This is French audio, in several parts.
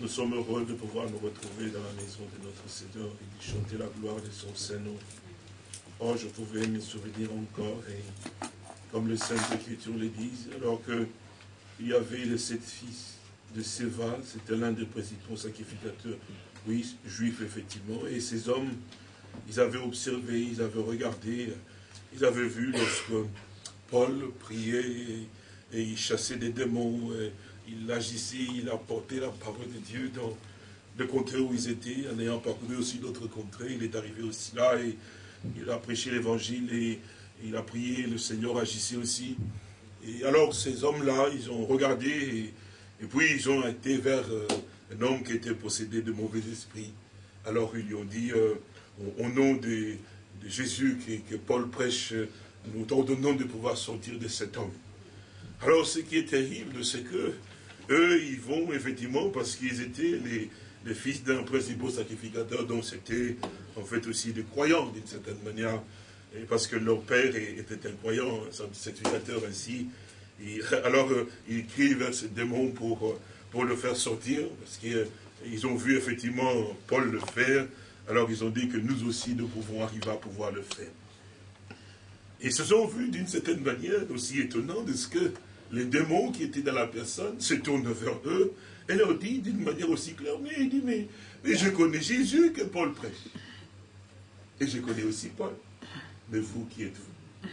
Nous sommes heureux de pouvoir nous retrouver dans la maison de notre Seigneur et de chanter la gloire de son Saint-Nom. Oh, je pouvais me souvenir encore, et comme le Sainte Écriture le dit, alors qu'il y avait les sept fils de Séva, c'était l'un des principaux sacrificateurs, oui, juifs effectivement, et ces hommes, ils avaient observé, ils avaient regardé, ils avaient vu lorsque Paul priait et, il chassait des démons, il agissait, il apportait la parole de Dieu dans le contrées où ils étaient, en ayant parcouru aussi d'autres contrées, il est arrivé aussi là et il a prêché l'évangile et il a prié, le Seigneur agissait aussi. Et alors ces hommes-là, ils ont regardé et, puis ils ont été vers euh, un homme qui était possédé de mauvais esprits. Alors ils lui ont dit, euh, au, nom de, Jésus que, Paul prêche, nous t'ordonnons de pouvoir sortir de cet homme. Alors ce qui est terrible, c'est que eux, ils vont effectivement parce qu'ils étaient les, fils d'un principal sacrificateur, donc c'était en fait aussi des croyants d'une certaine manière, et parce que leur père était un croyant, un sacrificateur ainsi. alors euh, ils crient vers ce démon pour, euh, pour le faire sortir, parce qu'ils ont vu effectivement Paul le faire, alors ils ont dit que nous aussi nous pouvons arriver à pouvoir le faire. Et se sont vus d'une certaine manière aussi étonnant de ce que les démons qui étaient dans la personne se tournent vers eux et leur disent d'une manière aussi claire, mais il dit, mais, je connais Jésus que Paul prêche. Et je connais aussi Paul. Mais vous, qui êtes-vous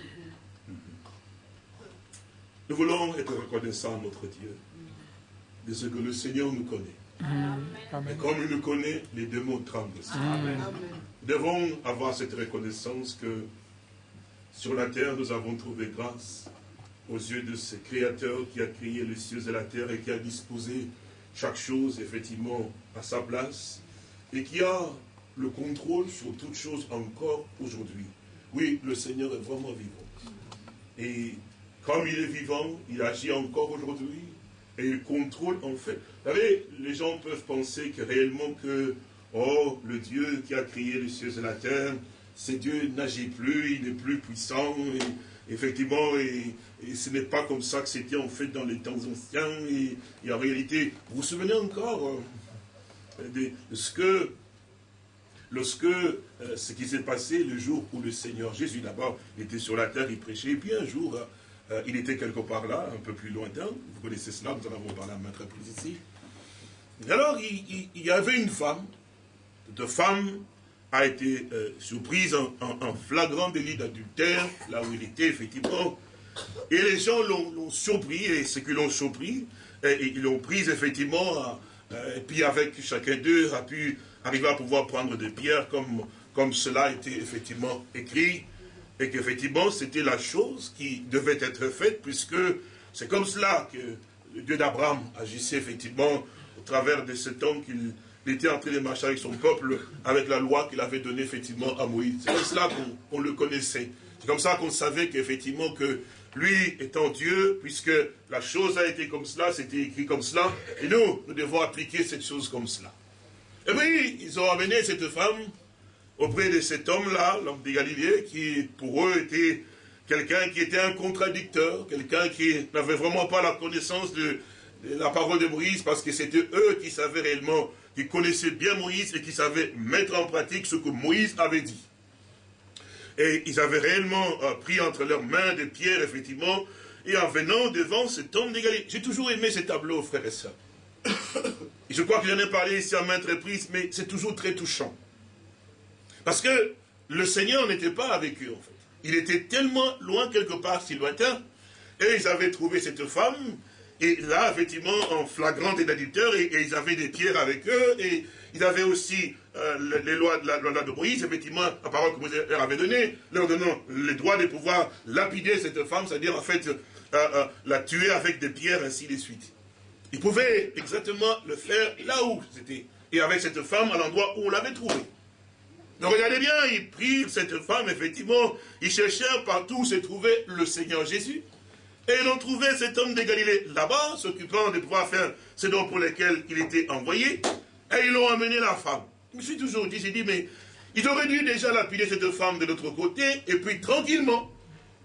Nous voulons être reconnaissants à notre Dieu de ce que le Seigneur nous connaît. Et comme il nous connaît, les démons tremblent aussi. Nous devons avoir cette reconnaissance que sur la terre, nous avons trouvé grâce aux yeux de ce Créateur qui a créé les cieux et la terre et qui a disposé chaque chose, effectivement, à sa place, et qui a le contrôle sur toute chose encore aujourd'hui. Oui, le Seigneur est vraiment vivant. Et comme il est vivant, il agit encore aujourd'hui, et il contrôle en fait. Vous savez, les gens peuvent penser que réellement que, oh, le Dieu qui a créé les cieux et la terre, c'est Dieu n'agit plus, il n'est plus puissant, effectivement, et, ce n'est pas comme ça que c'était en fait dans les temps anciens, et, en réalité, vous vous souvenez encore euh, de, ce que, lorsque, euh, ce qui s'est passé le jour où le Seigneur Jésus, d'abord, était sur la terre, il prêchait, et puis un jour, euh, il était quelque part là, un peu plus lointain, vous connaissez cela, nous en avons parlé à maintes reprises ici. alors, il, il y avait une femme, de femme a été euh, surprise en, flagrant délit d'adultère, là où il était, effectivement. Et les gens l'ont surpris, et ceux qui l'ont surpris, et, ils l'ont prise, effectivement, euh, et puis avec chacun d'eux a pu arriver à pouvoir prendre des pierres, comme, comme cela était effectivement écrit, et qu'effectivement, c'était la chose qui devait être faite, puisque c'est comme cela que le Dieu d'Abraham agissait, effectivement, au travers de cet homme qu'il il était en train de marcher avec son peuple, avec la loi qu'il avait donnée effectivement à Moïse. C'est comme cela qu'on le connaissait. C'est comme ça qu'on savait qu'effectivement que lui étant Dieu, puisque la chose a été comme cela, c'était écrit comme cela, et nous, nous devons appliquer cette chose comme cela. Et puis, ils ont amené cette femme auprès de cet homme-là, l'homme de Galilée, qui pour eux était quelqu'un qui était un contradicteur, quelqu'un qui n'avait vraiment pas la connaissance de la parole de Moïse, parce que c'était eux qui savaient réellement qui connaissaient bien Moïse et qui savaient mettre en pratique ce que Moïse avait dit. Et ils avaient réellement euh, pris entre leurs mains des pierres, effectivement, et en venant devant cet homme d'égalité. J'ai toujours aimé ces tableaux, frères et sœurs. Je crois que j'en ai parlé ici à maintes reprises, mais c'est toujours très touchant. Parce que le Seigneur n'était pas avec eux, en fait. Il était tellement loin, quelque part, si lointain, et ils avaient trouvé cette femme, et là, effectivement, en flagrant des et, ils avaient des pierres avec eux, et ils avaient aussi euh, les lois de la loi de Moïse, effectivement, la parole que Moïse leur avait donnée, leur donnant le droit de pouvoir lapider cette femme, c'est-à-dire en fait euh, euh, la tuer avec des pierres, ainsi de suite. Ils pouvaient exactement le faire là où c'était, et avec cette femme à l'endroit où on l'avait trouvée. Donc regardez bien, ils prirent cette femme, effectivement, ils cherchèrent partout où se trouvait le Seigneur Jésus. Et ils ont trouvé cet homme de Galilée là-bas, s'occupant de pouvoir faire ce dons pour lesquels il était envoyé, et ils l'ont amené la femme. Je me suis toujours dit, j'ai dit, mais ils auraient dû déjà lapider cette femme de l'autre côté, et puis tranquillement,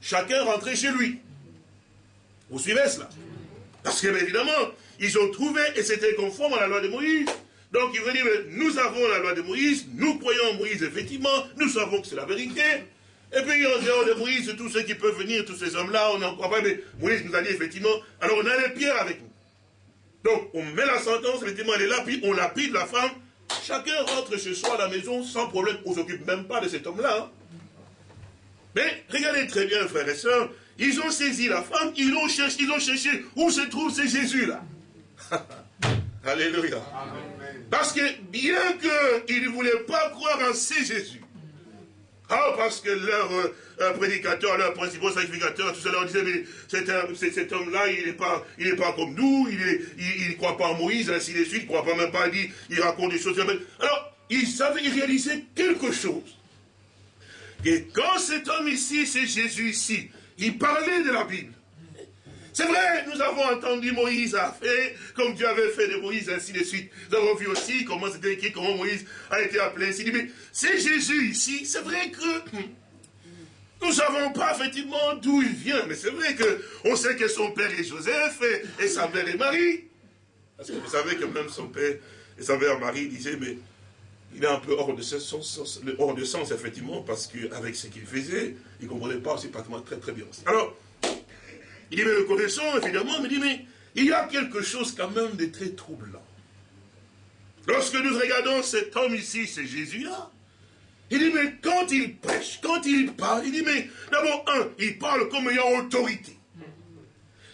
chacun rentrer chez lui. Vous suivez cela? Parce que, évidemment, ils ont trouvé et c'était conforme à la loi de Moïse. Donc il veut dire, nous avons la loi de Moïse, nous croyons en Moïse, effectivement, nous savons que c'est la vérité. Et puis en dehors de Moïse, tous ceux qui peuvent venir, tous ces hommes-là, on n'en croit pas, mais Moïse nous a dit effectivement, alors on a les pierres avec nous. Donc on met la sentence, effectivement, elle est là, puis on lapide la femme. Chacun rentre chez soi à la maison sans problème, on ne s'occupe même pas de cet homme-là. Hein. Mais regardez très bien, frères et sœurs, ils ont saisi la femme, ils l'ont cherché, ils ont cherché où se trouve ce Jésus-là? Alléluia. Parce que bien qu'ils ne voulaient pas croire en ce Jésus, ah, parce que leur euh, prédicateur, leur principal sacrificateur, tout ça leur disait, mais cet, homme-là, il n'est pas, il comme nous, il ne il, croit pas en Moïse, ainsi de suite, il ne croit pas même pas, il, il raconte des choses. Alors, ils savaient, ils réalisaient quelque chose. Et quand cet homme ici, c'est Jésus ici, il parlait de la Bible. C'est vrai, nous avons entendu Moïse a fait, comme Dieu avait fait de Moïse, ainsi de suite. Nous avons vu aussi comment c'était écrit, comment Moïse a été appelé, ainsi de c'est Jésus ici, c'est vrai que nous ne savons pas effectivement d'où il vient, mais c'est vrai qu'on sait que son père est Joseph et, sa mère est Marie. Parce que vous savez que même son père et sa mère Marie disaient, mais il est un peu hors de sens, effectivement, parce qu'avec ce qu'il faisait, il ne comprenait pas aussi pratiquement très très bien. Alors, il dit, mais le connaissant, évidemment, mais il dit, mais il y a quelque chose quand même de très troublant. Lorsque nous regardons cet homme ici, c'est Jésus-là. Il dit, mais quand il prêche, quand il parle, il dit, mais d'abord, un, il parle comme ayant autorité.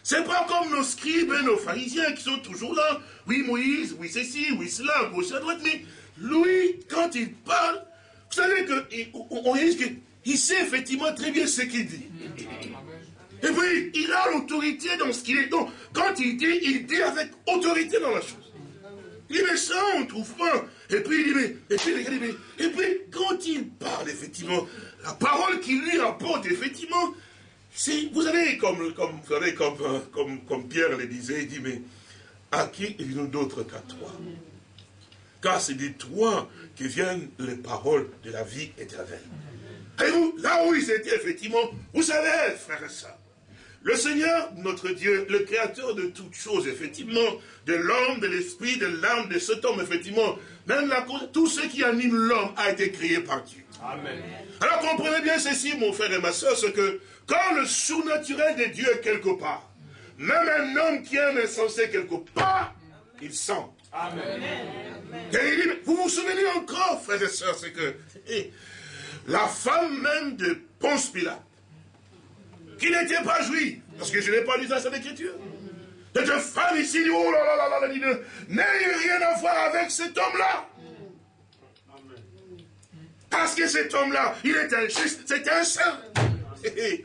C'est pas comme nos scribes et nos pharisiens qui sont toujours là. Oui, Moïse, oui, ceci, oui, cela, gauche, à droite. Mais lui, quand il parle, vous savez qu'on risque qu'il sait effectivement très bien ce qu'il dit. Et puis, il a l'autorité dans ce qu'il est. Donc, quand il dit, il dit avec autorité dans la chose. Il dit, mais ça, on ne trouve pas. Et puis, il dit, mais, et puis, et puis, quand il parle, effectivement, la parole qu'il lui apporte, effectivement, c'est, vous savez, comme, comme, vous comme, comme, comme Pierre le disait, il dit, mais à qui il nous d'autre qu'à toi? Car c'est de toi que viennent les paroles de la vie éternelle. Et vous, là où ils étaient, effectivement, vous savez, frère et soeur, le Seigneur, notre Dieu, le créateur de toutes choses, effectivement, de l'homme, de l'esprit, de l'âme, de cet homme, effectivement, même la, tout ce qui anime l'homme a été créé par Dieu. Amen. Alors comprenez bien ceci, mon frère et ma soeur, c'est que quand le surnaturel de Dieu est quelque part, même un homme qui est insensé quelque part, il sent. Amen. vous vous souvenez encore, frères et sœurs, c'est que eh, la femme même de Ponce Pilate, qui n'était pas juif, parce que je n'ai pas lu ça sur l'écriture. Cette femme ici dit, oh là là là là, là n'ayez rien à voir avec cet homme-là. Parce que cet homme-là, il est un juste, c'est un saint.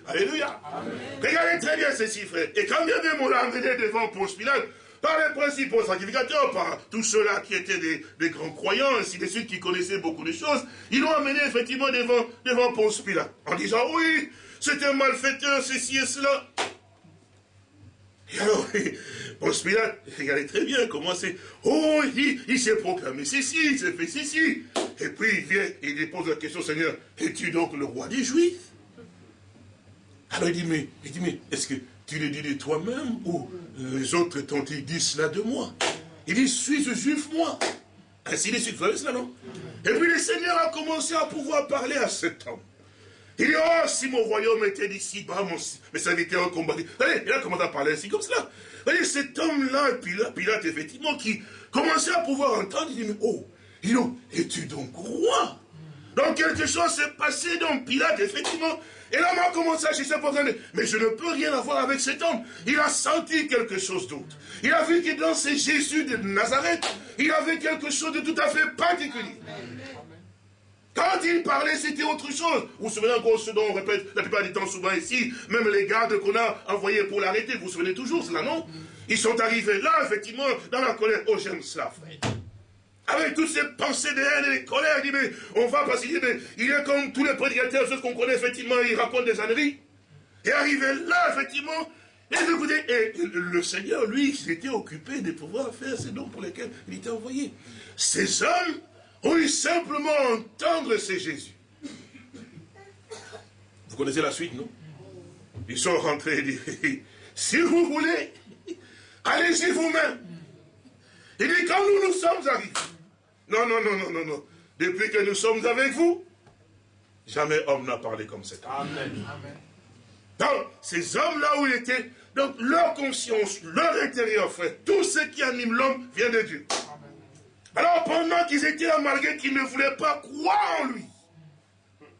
Alléluia. Regardez très bien ceci, frère. Et quand bien même on l'a amené devant Ponce Pilate, par les principaux sacrificateurs, par tous ceux-là qui étaient des, grands croyants, ainsi de suite, qui connaissaient beaucoup de choses, ils l'ont amené effectivement devant, devant Ponce Pilate, en disant, oui, c'est un malfaiteur, ceci et cela. Et alors, Ponce Pilate, regardez très bien comment c'est. Oh, il, s'est proclamé ceci, il s'est fait ceci. Et puis il vient, il dépose la question, Seigneur, es-tu donc le roi des Juifs? Alors il dit, mais, est-ce que tu le dis de toi-même ou les autres t'ont dit cela de moi? Il dit, suis-je juif moi Ainsi de suite, vous cela, non? Et puis le Seigneur a commencé à pouvoir parler à cet homme. Il dit, oh, si mon royaume était d'ici, bah, mon, mes serviteurs. Allez, il a commencé à parler ainsi comme cela. Voyez, cet homme-là, Pilate, effectivement, qui commençait à pouvoir entendre, il dit, mais oh, il dit, es-tu donc roi? Donc quelque chose s'est passé dans Pilate, effectivement. Et l'homme a commencé à chercher pour mais je ne peux rien avoir avec cet homme. Il a senti quelque chose d'autre. Il a vu que dans ce Jésus de Nazareth, il avait quelque chose de tout à fait particulier. Quand il parlait, c'était autre chose. Vous vous souvenez encore ce dont on répète la plupart du temps souvent ici, même les gardes qu'on a envoyés pour l'arrêter, vous vous souvenez toujours cela, non? Ils sont arrivés là, effectivement, dans la colère. Oh, j'aime cela, frère. Avec toutes ces pensées de haine et de colère, il dit, mais on va parce qu'il mais il est comme tous les prédicateurs, ceux qu'on connaît, effectivement, ils racontent des âneries. Et arrivé là, effectivement, et écoutez, et le Seigneur, lui, il était occupé de pouvoir faire ces dons pour lesquels il était envoyé. Ces hommes ont eu simplement entendre c'est Jésus. Vous connaissez la suite, non? Ils sont rentrés et disent, si vous voulez, allez-y vous-même. Il dit, quand nous nous sommes arrivés, non, non, non, non, non, non, depuis que nous sommes avec vous, jamais homme n'a parlé comme cet homme. Amen. Donc, ces hommes-là où ils étaient, donc leur conscience, leur intérieur, frère, tout ce qui anime l'homme vient de Dieu. Alors pendant qu'ils étaient là, malgré qu'ils ne voulaient pas croire en lui,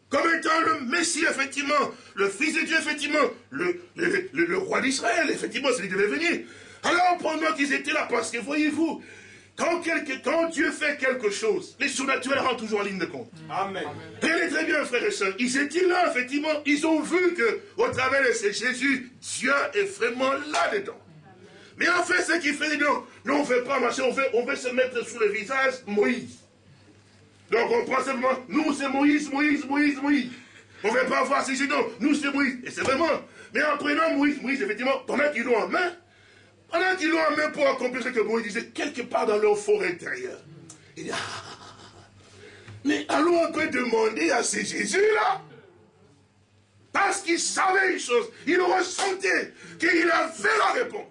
comme étant le Messie, effectivement, le Fils de Dieu, effectivement, le, le, roi d'Israël, effectivement, c'est lui devait venir. Alors pendant qu'ils étaient là, parce que voyez-vous, quand, quand, Dieu fait quelque chose, les surnaturels rentrent toujours en ligne de compte. Amen. est très bien, frères et sœurs. Ils étaient là, effectivement. Ils ont vu que, au travers de ces Jésus, Dieu est vraiment là-dedans. Mais en fait, ce qu'il fait, non, non, on ne fait pas marcher, on veut, on se mettre sous le visage Moïse. Donc on prend simplement, nous c'est Moïse, Moïse, Moïse, Moïse. On ne veut pas voir si c'est non, nous c'est Moïse. Et c'est vraiment. Mais en prenant Moïse, Moïse, effectivement, pendant qu'ils l'ont en main, pendant qu'ils l'ont en main pour accomplir ce que Moïse disait, quelque part dans leur forêt intérieure. Il dit, ah, mais allons un peu demander à ces Jésus-là. Parce qu'il savait une chose, il ressentait qu'il avait la réponse.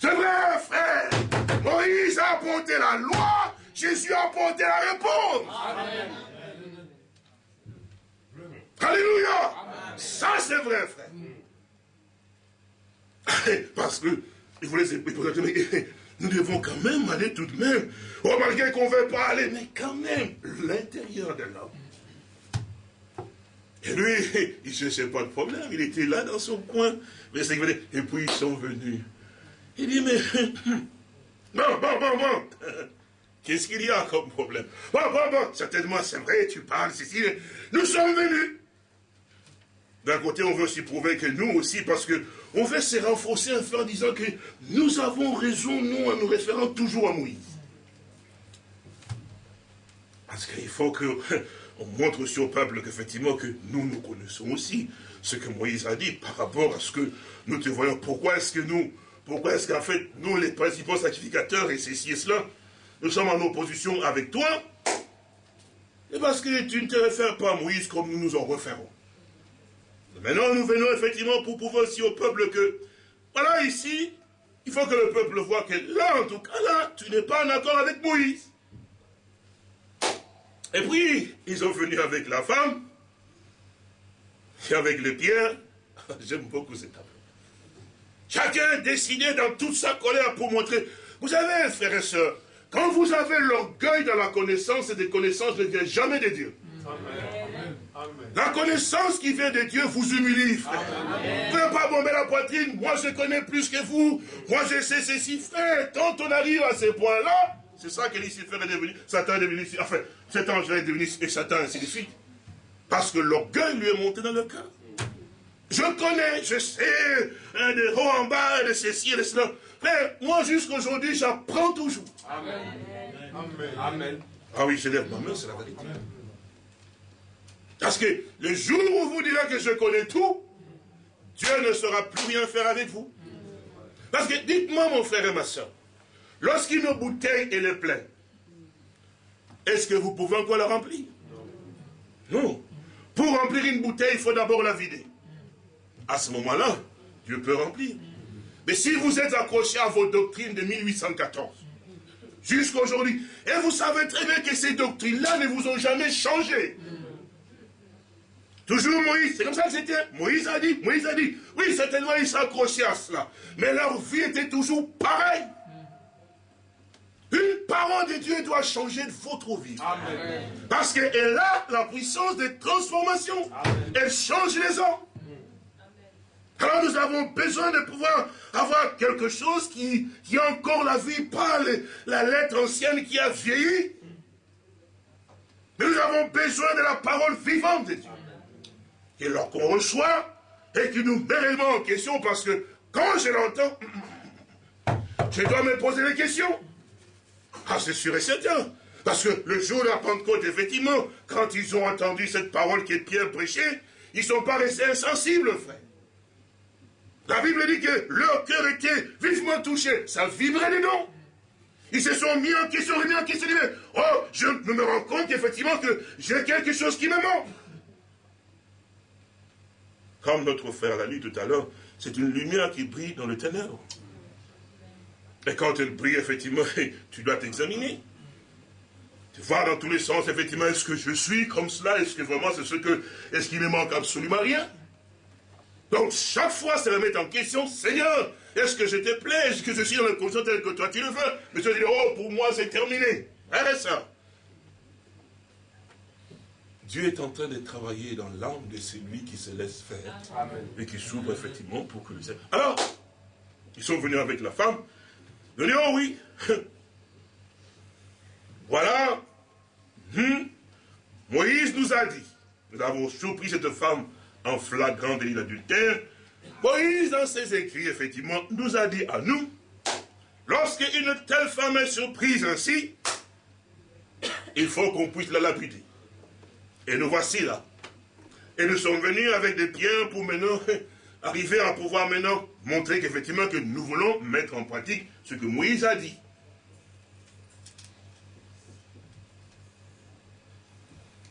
C'est vrai, frère. Moïse a apporté la loi, Jésus a apporté la réponse. Amen. Alléluia. Ça, c'est vrai, frère. Parce que, il voulait nous devons quand même aller tout de même. Oh, malgré qu'on ne veut pas aller, mais quand même, l'intérieur de l'homme. Et lui, il ne cherchait pas de problème, il était là dans son coin. Mais c'est et puis ils sont venus. Il dit, mais... Bon, bon, bon, bon. Qu'est-ce qu'il y a comme problème? Bon, bon, bon, certainement, c'est vrai, tu parles, Cécile. Nous sommes venus. D'un côté, on veut aussi prouver que nous aussi, parce que on veut se renforcer en disant que nous avons raison, nous, en nous référant toujours à Moïse. Parce qu'il faut qu'on montre aussi au peuple qu'effectivement que nous, nous connaissons aussi ce que Moïse a dit par rapport à ce que nous te voyons. Pourquoi est-ce que nous, pourquoi est-ce qu'en fait, nous, les principaux sacrificateurs, et ceci et cela, nous sommes en opposition avec toi? Et parce que tu ne te réfères pas à Moïse comme nous nous en référons. Maintenant, nous venons effectivement pour prouver aussi au peuple que, voilà, ici, il faut que le peuple voit que là, en tout cas, là, tu n'es pas en accord avec Moïse. Et puis, ils ont venu avec la femme, et avec les pierres. J'aime beaucoup cette affaire. Chacun décidé dans toute sa colère pour montrer. Vous savez, frères et sœurs, quand vous avez l'orgueil dans la connaissance, et des connaissances ne vient jamais de Dieu. La connaissance qui vient de Dieu vous humilie, frère. Vous ne pas bomber la poitrine, moi je connais plus que vous, moi je sais ceci, frère. Quand on arrive à ce point-là, c'est ça que Lucifer est devenu, Satan est devenu, enfin, cet ange est devenu, et Satan ainsi de suite. Parce que l'orgueil lui est monté dans le cœur. Je connais, je sais, hein, de haut en bas, de ceci et de cela. Frère, moi jusqu'aujourd'hui, j'apprends toujours. Amen. Amen. Amen. Ah oui, je lève ma main, c'est la vérité. Parce que le jour où vous direz que je connais tout, Dieu ne saura plus rien faire avec vous. Parce que dites-moi, mon frère et ma soeur, lorsqu'une bouteille est pleine, est-ce que vous pouvez encore la remplir? Non. Pour remplir une bouteille, il faut d'abord la vider. À ce moment-là, Dieu peut remplir. Mais si vous êtes accroché à vos doctrines de 1814, jusqu'à aujourd'hui, et vous savez très bien que ces doctrines-là ne vous ont jamais changé. Toujours Moïse, c'est comme ça que c'était. Moïse a dit, Moïse a dit, oui, certainement ils s'accrochaient à cela. Mais leur vie était toujours pareille. Une parole de Dieu doit changer votre vie. Parce qu'elle a la puissance de transformation. Elle change les hommes. Alors nous avons besoin de pouvoir avoir quelque chose qui, qui a encore la vie, pas la lettre ancienne qui a vieilli. Mais nous avons besoin de la parole vivante de Dieu et lorsqu'on reçoit, et qui nous met réellement en question, parce que quand je l'entends, je dois me poser des questions. Ah, c'est sûr et certain. Parce que le jour de la Pentecôte, effectivement, quand ils ont entendu cette parole qui est bien prêchée, ils ne sont pas restés insensibles, frère. La Bible dit que leur cœur était vivement touché. Ça vibrait dedans. Ils se sont mis en question, remis en question. Oh, je me rends compte effectivement que j'ai quelque chose qui me manque. Comme notre frère l'a lu tout à l'heure, c'est une lumière qui brille dans le ténèbre. Et quand elle brille, effectivement, tu dois t'examiner. Tu vois dans tous les sens, effectivement, est-ce que je suis comme cela? Est-ce que vraiment c'est ce que... Est-ce qu'il me manque absolument rien? Donc, chaque fois, c'est remettre en question, Seigneur, est-ce que je te plais? Est-ce que je suis dans le conscience tel que toi tu le veux? Mais tu dis, oh, pour moi, c'est terminé. Arrête ça. Dieu est en train de travailler dans l'âme de celui qui se laisse faire. Et qui s'ouvre effectivement pour que le Alors, ils sont venus avec la femme. Ils ont dit, oh oui. voilà. Hmm. Moïse nous a dit. Nous avons surpris cette femme en flagrant délit d'adultère. Moïse, dans ses écrits, effectivement, nous a dit à nous, lorsque une telle femme est surprise ainsi, il faut qu'on puisse la lapider. Et nous voici là. Et nous sommes venus avec des pierres pour maintenant arriver à pouvoir maintenant montrer qu'effectivement que nous voulons mettre en pratique ce que Moïse a dit.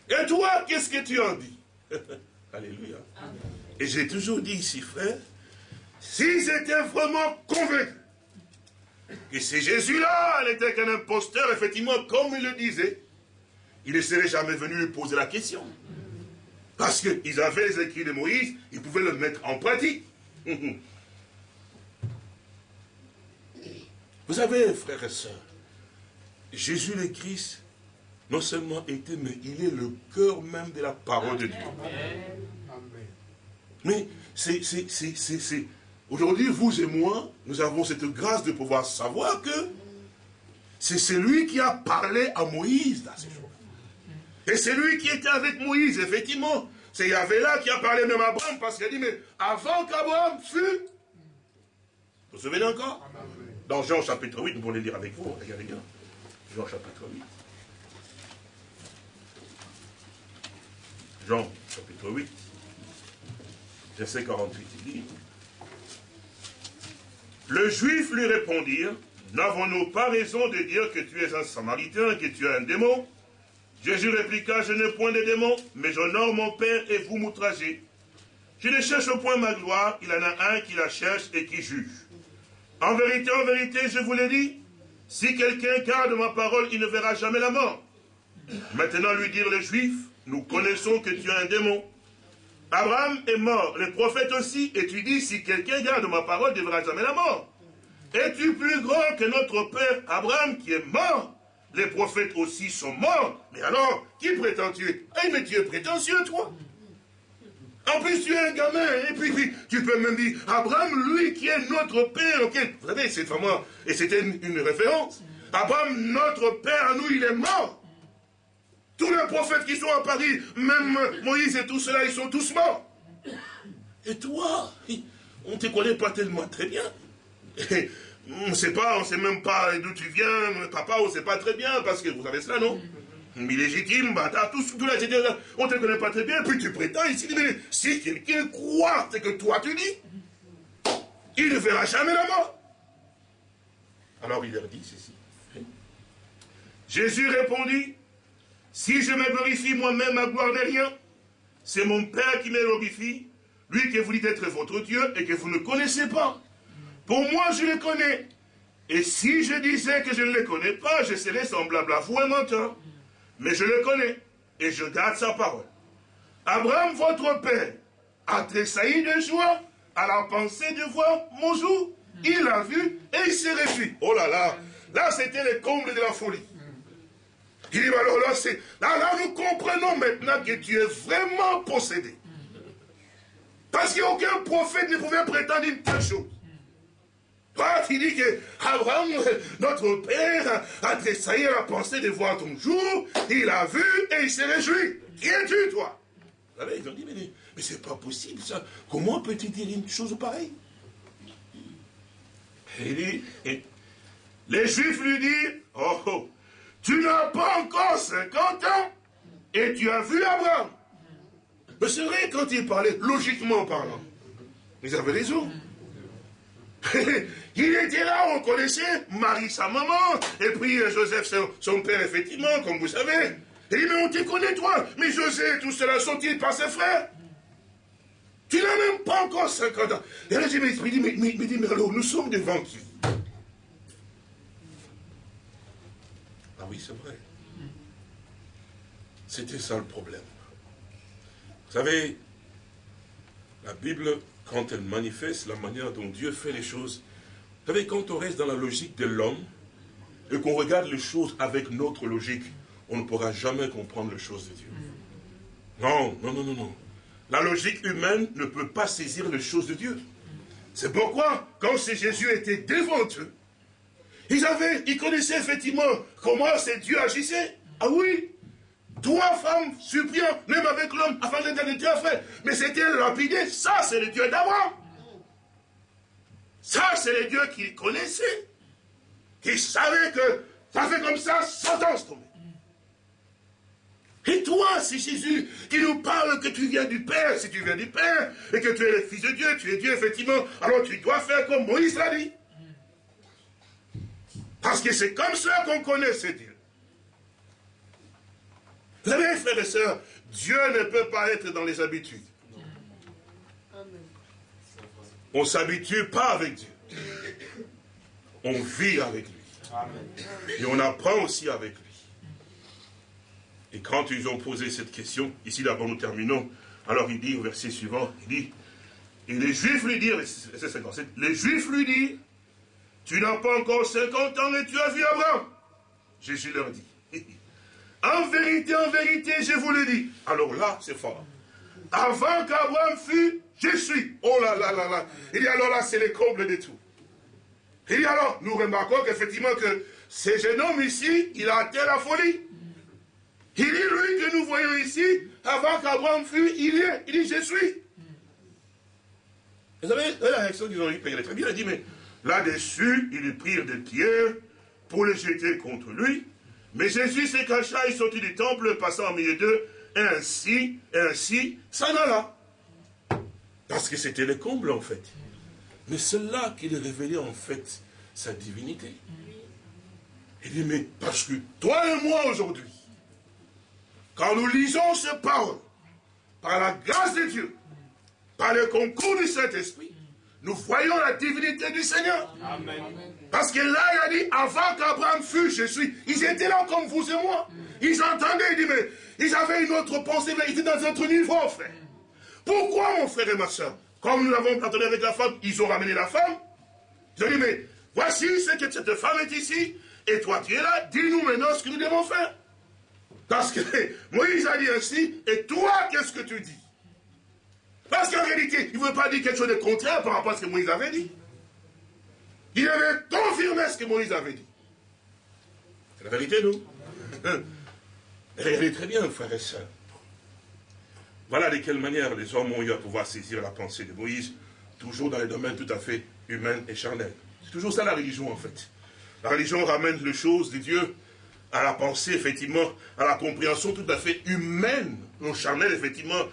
Et toi, qu'est-ce que tu en dis? Alléluia. Et j'ai toujours dit ici, frère, si j'étais vraiment convaincu que c'est Jésus-là n'était qu'un imposteur, effectivement, comme il le disait, il ne serait jamais venu lui poser la question. Parce qu'ils avaient les écrits de Moïse, ils pouvaient le mettre en pratique. Vous savez, frères et sœurs, Jésus le Christ, non seulement était, mais il est le cœur même de la parole de Dieu. Mais c'est, aujourd'hui, vous et moi, nous avons cette grâce de pouvoir savoir que c'est celui qui a parlé à Moïse dans ces jours. Et c'est lui qui était avec Moïse, effectivement. C'est Yahvé là qui a parlé même à Abraham, parce qu'il a dit, mais avant qu'Abraham fût... Vous vous souvenez encore? Dans Jean chapitre 8, nous allons le lire avec vous, regardez bien. Jean chapitre 8. Jean chapitre 8, verset 48, il dit, Le juif lui répondirent, N'avons-nous pas raison de dire que tu es un samaritain, que tu es un démon? Jésus répliqua, je n'ai point de démons, mais j'honore mon Père et vous m'outragez. Je ne cherche point ma gloire, il en a un qui la cherche et qui juge. En vérité, en vérité, je vous l'ai dit, si quelqu'un garde ma parole, il ne verra jamais la mort. Maintenant lui dire les Juifs, nous connaissons que tu es un démon. Abraham est mort, les prophètes aussi, et tu dis, si quelqu'un garde ma parole, il ne verra jamais la mort. Es-tu plus grand que notre père Abraham qui est mort? Les prophètes aussi sont morts. Mais alors, qui prétends-tu Ah, mais tu es prétentieux, toi. En plus, tu es un gamin, et puis, tu peux même dire, Abraham, lui qui est notre père, ok Vous savez, c'est vraiment, et c'était une, référence. Abraham, notre père, nous, il est mort. Tous les prophètes qui sont à Paris, même Moïse et tout cela, ils sont tous morts. Et toi, on ne te connaît pas tellement très bien. On ne sait pas, on ne sait même pas d'où tu viens, papa, on ne sait pas très bien, parce que vous savez cela, non? Illégitime, bâtard, tout, tout là, on ne te connaît pas très bien, puis tu prétends ici, mais si quelqu'un croit ce que toi tu dis, il ne verra jamais la mort. Alors il leur dit ceci. Jésus répondit, si je me glorifie moi-même, ma gloire n'est rien. C'est mon Père qui me glorifie, lui que vous dites être votre Dieu et que vous ne connaissez pas. Pour moi, je le connais. Et si je disais que je ne le connais pas, je serais semblable à vous un menteur. Mais je le connais et je garde sa parole. Abraham, votre père, a tressailli de joie à la pensée de voir mon jour. Il l'a vu et il s'est réjoui. Oh là là, là c'était le comble de la folie. Il dit, alors là, là, là, nous comprenons maintenant que tu es vraiment possédé. Parce qu'aucun prophète ne pouvait prétendre une telle chose il dit que Abraham, notre père, a tressailli à la pensée de voir ton jour, il a vu et il s'est réjoui. Qui es-tu, toi? Vous savez, ils ont dit, mais, mais c'est pas possible ça. Comment peux-tu dire une chose pareille? Il dit, les Juifs lui disent, oh, oh, tu n'as pas encore 50 ans et tu as vu Abraham. Mais c'est vrai quand il parlait, logiquement parlant. Ils avaient raison. Il était là, on connaissait Marie, sa maman, et puis euh, Joseph, son, père, effectivement, comme vous savez. Il dit, mais on te connaît, toi. Mais Joseph, tout cela sont-ils par ses frères Tu n'as même pas encore 50 ans. Et là, j'ai dit, mais, mais, mais, mais alors, nous sommes devant qui Ah oui, c'est vrai. C'était ça le problème. Vous savez, la Bible, quand elle manifeste la manière dont Dieu fait les choses, vous savez, quand on reste dans la logique de l'homme, et qu'on regarde les choses avec notre logique, on ne pourra jamais comprendre les choses de Dieu. Non, non, non, non, non. La logique humaine ne peut pas saisir les choses de Dieu. C'est pourquoi, quand Jésus était devant eux, ils avaient, ils connaissaient effectivement comment c'est Dieu agissait. Ah oui, trois femmes suppliant, même avec l'homme, afin d'être frère. Mais c'était lapidé, ça c'est le Dieu d'Abraham. Ça c'est le Dieu qu'il connaissait. Qui savait que ça fait comme ça, sentence tombée. Et toi, c'est Jésus qui nous parle que tu viens du Père, si tu viens du Père, et que tu es le Fils de Dieu, tu es Dieu, effectivement, alors tu dois faire comme Moïse l'a dit. Parce que c'est comme ça qu'on connaît ce Dieu. Vous savez, frères et sœurs, Dieu ne peut pas être dans les habitudes. On ne s'habitue pas avec Dieu. On vit avec lui. Et on apprend aussi avec lui. Et quand ils ont posé cette question, ici d'abord nous terminons, alors il dit au verset suivant, il dit, et les Juifs lui disent, les Juifs lui disent, tu n'as pas encore 50 ans et tu as vu Abraham. Jésus leur dit, en vérité, en vérité, je vous le dis. Alors là, c'est fort. Avant qu'Abraham fût, je suis. Oh là là là là. Il dit alors là, c'est le comble de tout. Il dit alors, nous remarquons qu'effectivement que ce jeune homme ici, il a atteint la folie. Il dit, lui que nous voyons ici, avant qu'Abraham fût, il est. Il dit, je suis. Vous savez, la réaction qu'ils ont eu, il est très bien. Il a dit, mais là-dessus, ils prirent des pierres pour les jeter contre lui. Mais Jésus s'est caché, il sortit du temple, passant au milieu d'eux, et ainsi, et ainsi, s'en alla. Parce que c'était le comble, en fait. Mais c'est là qu'il révélait, en fait, sa divinité. Il dit, mais parce que toi et moi, aujourd'hui, quand nous lisons ce parole, par la grâce de Dieu, par le concours du Saint-Esprit, nous voyons la divinité du Seigneur. Parce que là, il a dit, avant qu'Abraham fût, je suis. Ils étaient là comme vous et moi. Ils entendaient, il dit, mais ils avaient une autre pensée, mais ils étaient dans un autre niveau, frère. Pourquoi, mon frère et ma soeur? Comme nous l'avons entendu avec la femme, ils ont ramené la femme. Ils ont dit, mais voici ce que cette femme est ici, et toi tu es là, dis-nous maintenant ce que nous devons faire. Parce que Moïse a dit ainsi, et toi, qu'est-ce que tu dis? Parce qu'en réalité, il ne veut pas dire quelque chose de contraire par rapport à ce que Moïse avait dit. Il avait confirmé ce que Moïse avait dit. C'est la vérité, nous. Regardez très bien, frères et sœurs. Voilà de quelle manière les hommes ont eu à pouvoir saisir la pensée de Moïse, toujours dans les domaines tout à fait humains et charnels. C'est toujours ça la religion, en fait. La religion ramène les choses de Dieu à la pensée, effectivement, à la compréhension tout à fait humaine, non charnelle, effectivement,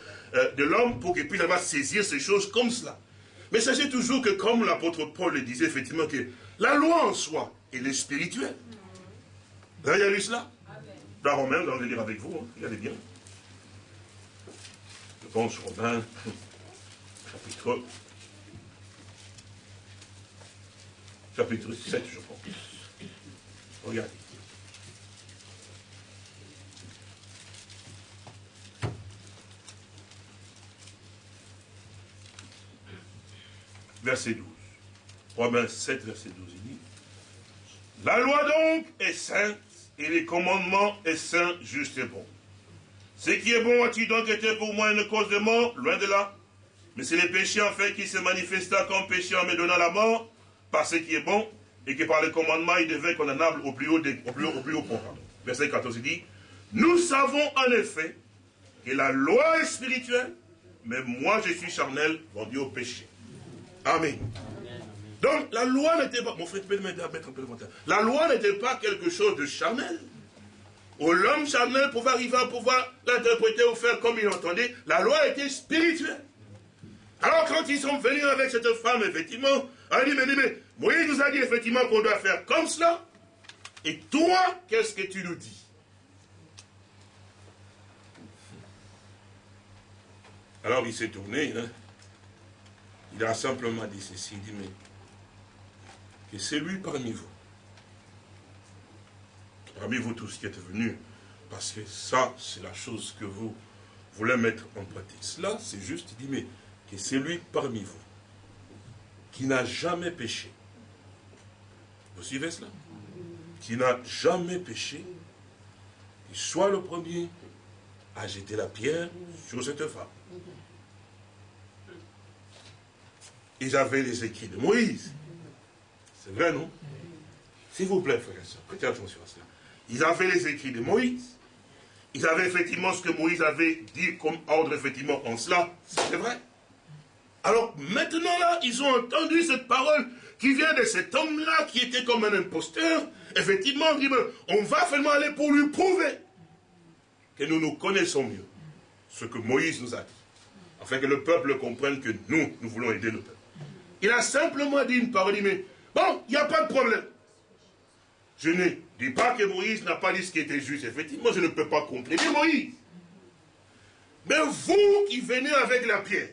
de l'homme pour qu'il puisse avoir saisir ces choses comme cela. Mais sachez toujours que, comme l'apôtre Paul le disait, effectivement, que la loi en soi, elle est spirituelle. Vous avez lu cela Dans Romains, je vais lire avec vous, hein, regardez bien. Je pense Romains, chapitre, chapitre 7, je pense. Regardez. Verset 12. Romains 7, verset 12, il dit, La loi donc est sainte, et les commandements est saint, juste et bon. Ce qui est bon a-t-il donc été pour moi une cause de mort? Loin de là. Mais c'est les péchés en fait qui se manifesta comme péché en me donnant la mort, par ce qui est bon, et que par les commandements il devait condamnable au plus haut, au plus au plus haut point. Verset 14 il dit, Nous savons en effet que la loi est spirituelle, mais moi je suis charnel, vendu au péché. Amen. Donc la loi n'était pas, mon frère, tu peux mettre un peu La loi n'était pas quelque chose de charnel. Où l'homme charnel pouvait arriver à pouvoir l'interpréter ou faire comme il entendait. La loi était spirituelle. Alors quand ils sont venus avec cette femme, effectivement, elle dit, mais, mais Moïse nous a dit effectivement qu'on doit faire comme cela. Et toi, qu'est-ce que tu nous dis? Alors il s'est tourné, hein, il a simplement dit ceci, il dit, mais que c'est lui parmi vous, parmi vous tous qui êtes venus, parce que ça, c'est la chose que vous voulez mettre en pratique. Cela, c'est juste, il dit, mais que c'est lui parmi vous, qui n'a jamais péché. Vous suivez cela? Qui n'a jamais péché, qu'il soit le premier à jeter la pierre sur cette femme. Ils avaient les écrits de Moïse. C'est vrai, non? S'il vous plaît, frère et soeur, prêtez attention à cela. Ils avaient les écrits de Moïse. Ils avaient effectivement ce que Moïse avait dit comme ordre, effectivement, en cela. C'est vrai. Alors, maintenant, là, ils ont entendu cette parole qui vient de cet homme-là, qui était comme un imposteur. Effectivement, on va finalement aller pour lui prouver que nous nous connaissons mieux. Ce que Moïse nous a dit. Afin que le peuple comprenne que nous, nous voulons aider le peuple. Il a simplement dit une parole, mais bon, il n'y a pas de problème. Je ne dis pas que Moïse n'a pas dit ce qui était juste. Effectivement, je ne peux pas compléter Moïse. Mais vous qui venez avec la pierre,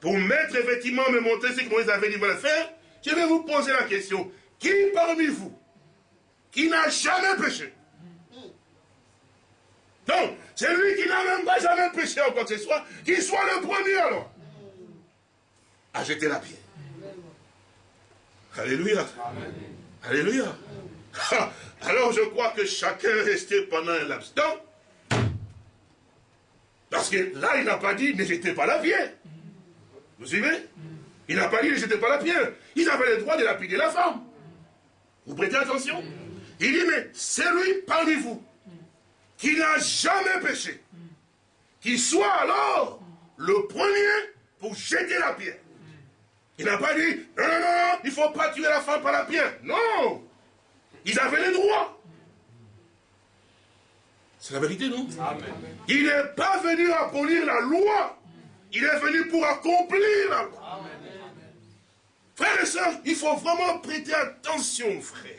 pour mettre effectivement, me montrer ce que Moïse avait dit de faire, je vais vous poser la question. Qui parmi vous, qui n'a jamais péché? Non, celui qui n'a même pas jamais péché en quoi que ce soit, qu'il soit le premier alors à jeter la pierre. Alléluia. Alléluia. Alors je crois que chacun est resté pendant un laps Parce que là, il n'a pas dit ne jetez pas la pierre. Vous suivez? Il n'a pas dit ne jetez pas la pierre. Ils avaient le droit de lapider la femme. Vous prêtez attention? Il dit mais celui parmi vous qui n'a jamais péché, qui soit alors le premier pour jeter la pierre. Il n'a pas dit, non, non, non, il ne faut pas tuer la femme par la pierre. Non Ils avaient les droits. C'est la vérité, non? Il n'est pas venu abolir la loi. Il est venu pour accomplir la loi. Frères et sœurs, il faut vraiment prêter attention, frère.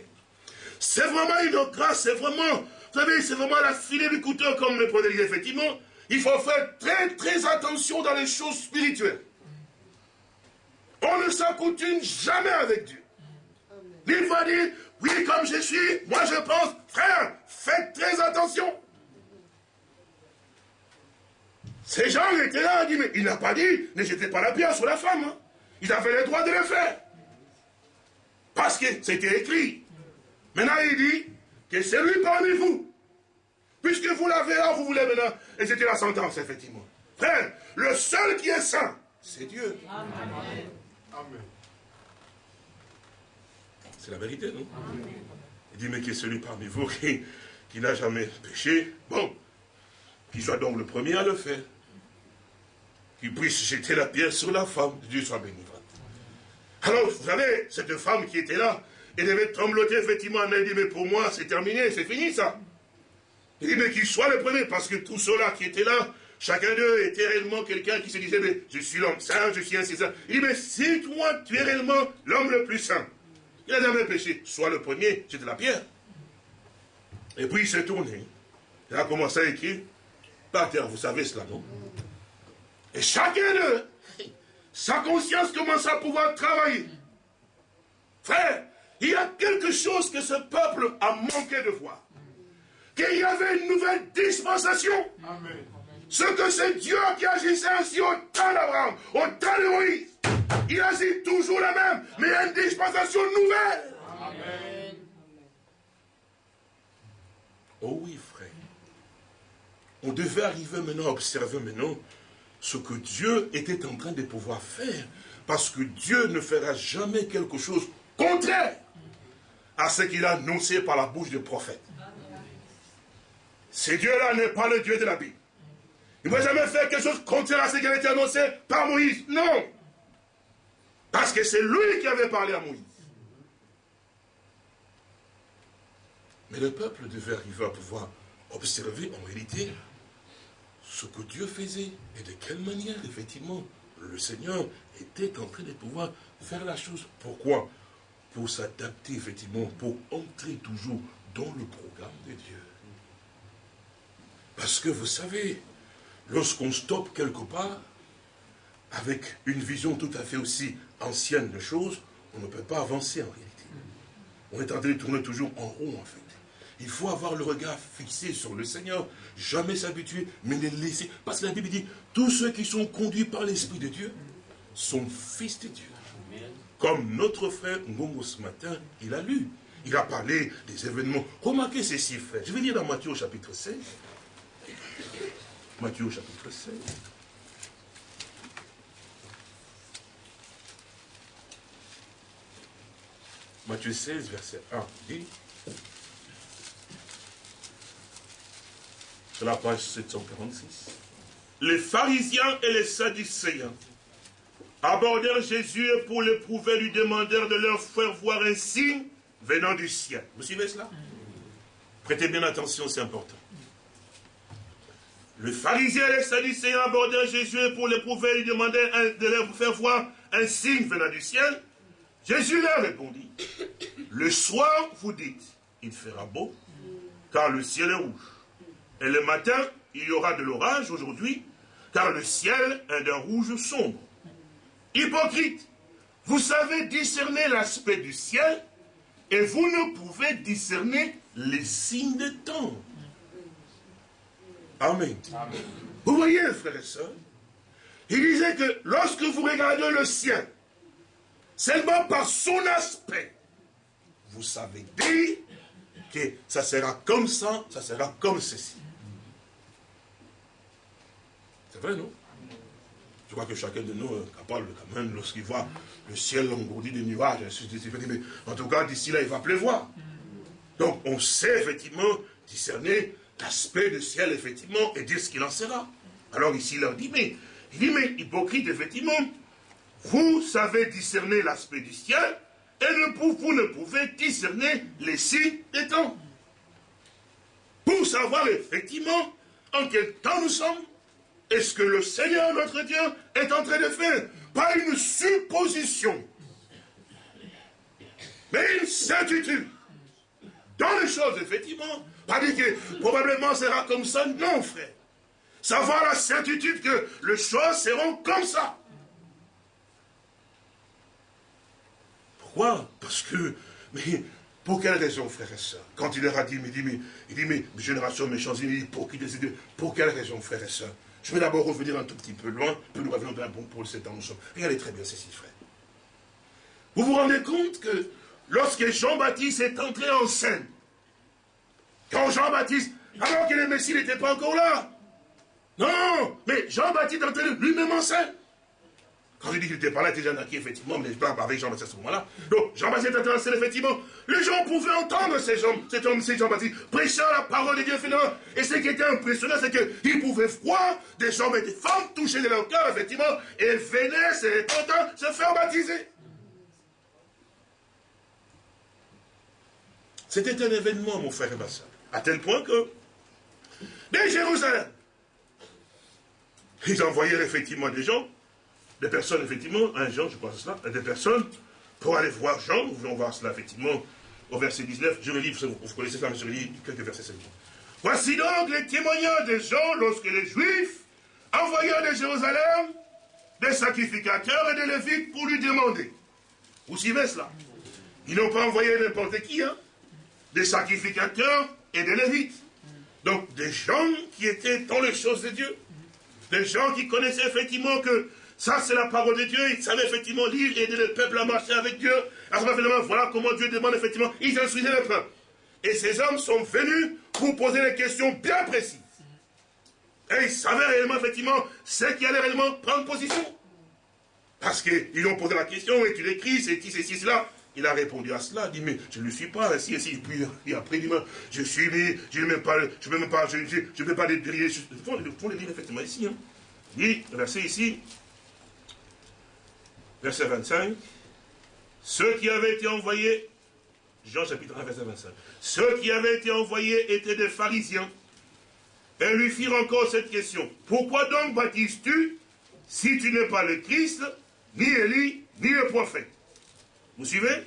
C'est vraiment une grâce, c'est vraiment, vous savez, c'est vraiment la filet du couteau, comme le prenait effectivement. Il faut faire très, très attention dans les choses spirituelles. On ne s'accoutume jamais avec Dieu. Il va dire, oui, comme je suis, moi je pense, frère, faites très attention. Ces gens étaient là, dit, mais il n'a pas dit, ne jetez pas la pierre sur la femme. Hein. Ils avaient le droit de le faire. Parce que c'était écrit. Maintenant, il dit que c'est lui parmi vous. Puisque vous l'avez là, vous voulez maintenant. Et c'était la sentence, effectivement. Frère, le seul qui est saint, c'est Dieu. C'est la vérité, non? Il dit, mais qui est celui parmi vous qui, qui n'a jamais péché? Bon, qu'il soit donc le premier à le faire. Qu'il puisse jeter la pierre sur la femme. Dieu soit béni. Alors, vous savez, cette femme qui était là, elle devait trembloter effectivement, elle dit, mais pour moi, c'est terminé, c'est fini ça. Il dit, mais qu'il soit le premier, parce que tous ceux-là qui étaient là, Chacun d'eux était réellement quelqu'un qui se disait, mais je suis l'homme saint, je suis ainsi saint. Il dit, mais si toi, tu es réellement l'homme le plus saint, il a jamais péché, sois le premier, de la pierre. Et puis il s'est tourné. Il a commencé à écrire par terre, vous savez cela, non? Et chacun d'eux, sa conscience commence à pouvoir travailler. Frère, il y a quelque chose que ce peuple a manqué de voir. Qu'il y avait une nouvelle dispensation. Amen. Ce que c'est Dieu qui agissait ainsi au temps d'Abraham, au temps de Moïse. Il agit toujours la même, mais une dispensation nouvelle. Amen. Oh oui, frère. On devait arriver maintenant à observer maintenant ce que Dieu était en train de pouvoir faire. Parce que Dieu ne fera jamais quelque chose contraire à ce qu'il a annoncé par la bouche du prophète. Ce Dieu-là n'est pas le Dieu de la Bible. Il ne va jamais faire quelque chose contraire à ce qui avait été annoncé par Moïse. Non. Parce que c'est lui qui avait parlé à Moïse. Mais le peuple devait arriver à pouvoir observer en réalité ce que Dieu faisait et de quelle manière, effectivement, le Seigneur était en train de pouvoir faire la chose. Pourquoi? Pour s'adapter, effectivement, pour entrer toujours dans le programme de Dieu. Parce que vous savez, lorsqu'on stoppe quelque part, avec une vision tout à fait aussi ancienne de choses, on ne peut pas avancer en réalité. On est en train de tourner toujours en rond en fait. Il faut avoir le regard fixé sur le Seigneur, jamais s'habituer, mais les laisser. Parce que la Bible dit, tous ceux qui sont conduits par l'Esprit de Dieu sont fils de Dieu. Comme notre frère Ngongo ce matin, il a lu. Il a parlé des événements. Remarquez ceci, frère. Je vais lire dans Matthieu au chapitre 16. Matthieu chapitre 16. Matthieu 16, verset 1 dit, sur la page 746, les pharisiens et les sadducéens abordèrent Jésus et pour l'éprouver lui demandèrent de leur faire voir un signe venant du ciel. Vous suivez cela? Prêtez bien attention, c'est important. Le pharisien et les sadducéens abordèrent Jésus et pour l'éprouver lui demandèrent de leur faire voir un signe venant du ciel. Jésus leur répondit, le soir vous dites, il fera beau, car le ciel est rouge. Et le matin, il y aura de l'orage aujourd'hui, car le ciel est d'un rouge sombre. Hypocrite, vous savez discerner l'aspect du ciel, et vous ne pouvez discerner les signes des temps. Amen. Vous voyez, frères et sœurs, il disait que lorsque vous regardez le ciel, seulement par son aspect, vous savez dire que ça sera comme ça, ça sera comme ceci. C'est vrai, non? Je crois que chacun de nous est capable quand même, lorsqu'il voit le ciel engourdi de nuages, mais en tout cas, d'ici là, il va pleuvoir. Donc, on sait effectivement discerner l'aspect du ciel, effectivement, et dire ce qu'il en sera. Alors ici, il leur dit, mais, il dit, mais hypocrite, effectivement, vous savez discerner l'aspect du ciel, et vous ne pouvez discerner les signes des temps. Pour savoir effectivement en quel temps nous sommes, et ce que le Seigneur notre Dieu est en train de faire. Pas une supposition, mais une certitude. Dans les choses, effectivement, pas dire que probablement sera comme ça, non frère. Savoir la certitude que les choses seront comme ça. Pourquoi? Parce que, mais pour quelle raison, frère et soeur Quand il leur a dit, il dit, mais, il dit, mais génération méchante, il dit, pour qui décide Pour quelle raison, frère et soeur Je vais d'abord revenir un tout petit peu loin, puis nous revenons dans bon pour le 7 ans, nous sommes. Regardez très bien ceci, frère. Vous vous rendez compte que lorsque Jean-Baptiste est entré en scène, quand Jean-Baptiste, alors que le Messie n'était pas encore là, non, mais Jean-Baptiste lui-même en scène. Quand je dis qu'il n'était pas là, il était déjà naquit, effectivement, mais je parle avec Jean-Baptiste à ce moment-là. Donc, Jean-Baptiste était en scène, effectivement. Les gens pouvaient entendre ces gens, cet homme, c'est Jean-Baptiste, prêchant la parole de Dieu, finalement. Et ce qui était impressionnant, c'est qu'ils pouvaient voir des hommes et des femmes touchés de leur cœur, effectivement, et venaient, c'est content, se faire baptiser. C'était un événement, mon frère et ma soeur. À tel point que, dès Jérusalem, ils envoyaient effectivement des gens des personnes, effectivement, un Jean, je pense cela, des personnes, pour aller voir Jean, nous voulons voir cela, effectivement, au verset 19, je relis, vous, vous connaissez ça, mais je relis quelques versets seulement. Voici donc les témoignages des gens lorsque les Juifs envoyèrent de Jérusalem des sacrificateurs et des Lévites pour lui demander. Vous suivez cela. Ils n'ont pas envoyé n'importe qui, hein. Des sacrificateurs et des Lévites. Donc, des gens qui étaient dans les choses de Dieu. Des gens qui connaissaient effectivement que ça, c'est la parole de Dieu. Ils savaient effectivement lire et aider le peuple à marcher avec Dieu. Alors, voilà comment Dieu demande effectivement. Ils instruisaient le peuple. Et ces hommes sont venus pour poser des questions bien précises. Et ils savaient réellement, effectivement, ce qui allait réellement prendre position. Parce qu'ils ont posé la question, et tu l'écris, c'est ici, c'est ici, cela. Il a répondu à cela, dit, mais je ne le suis pas, ici, ici. Puis, et après, il dit, je suis né, je ne même pas, je ne même pas, je ne veux pas les dire, il faut, les dire effectivement ici. Hein. Il dit, verset ici, verset 25, ceux qui avaient été envoyés, Jean chapitre 1, verset 25, ceux qui avaient été envoyés étaient des pharisiens, et lui firent encore cette question, pourquoi donc baptises-tu si tu n'es pas le Christ, ni Élie, ni le prophète? Vous suivez?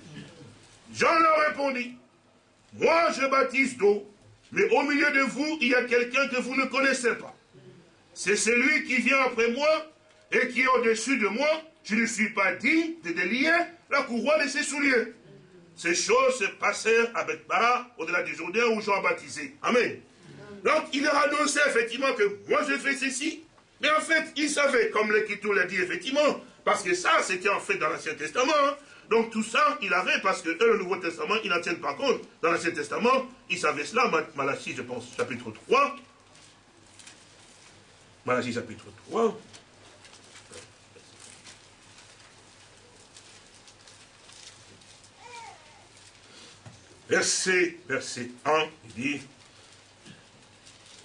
Jean leur répondit, moi je baptise d'eau, mais au milieu de vous, il y a quelqu'un que vous ne connaissez pas. C'est celui qui vient après moi, et qui est au-dessus de moi, je ne suis pas digne de délier la couronne de ses souliers. Ces choses se passèrent avec Bara au-delà du Jourdain où Jean baptisé. Amen. Donc il leur annonçait effectivement que moi je fais ceci. Mais en fait, il savait, comme l'Écriture l'a dit effectivement, parce que ça c'était en fait dans l'Ancien Testament. Hein. Donc tout ça, il avait, parce que le Nouveau Testament, ils n'en tiennent pas compte. Dans l'Ancien Testament, ils savaient cela, Malachie, je pense, chapitre 3. Malachie, chapitre 3. Verset, verset 1, il dit,